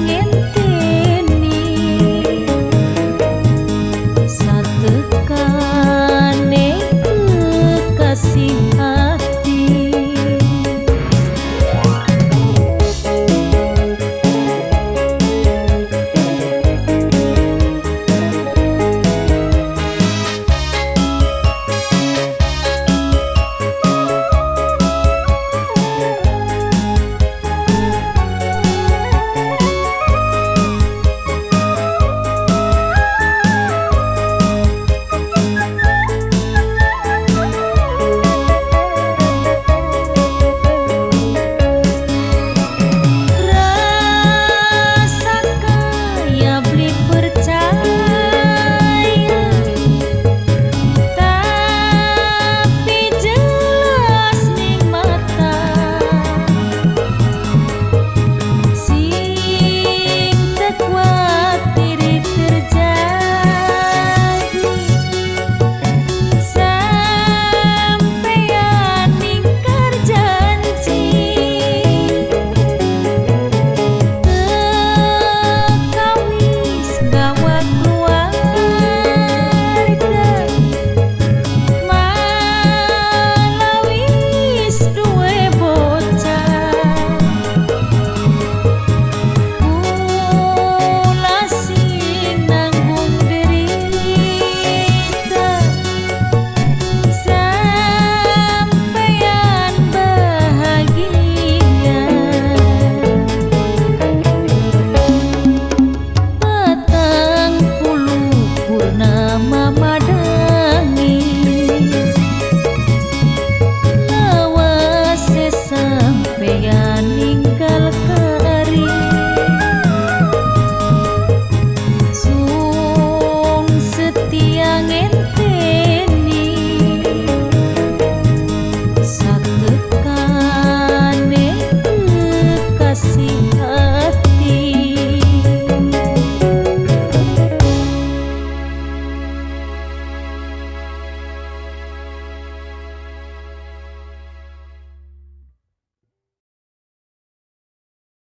angin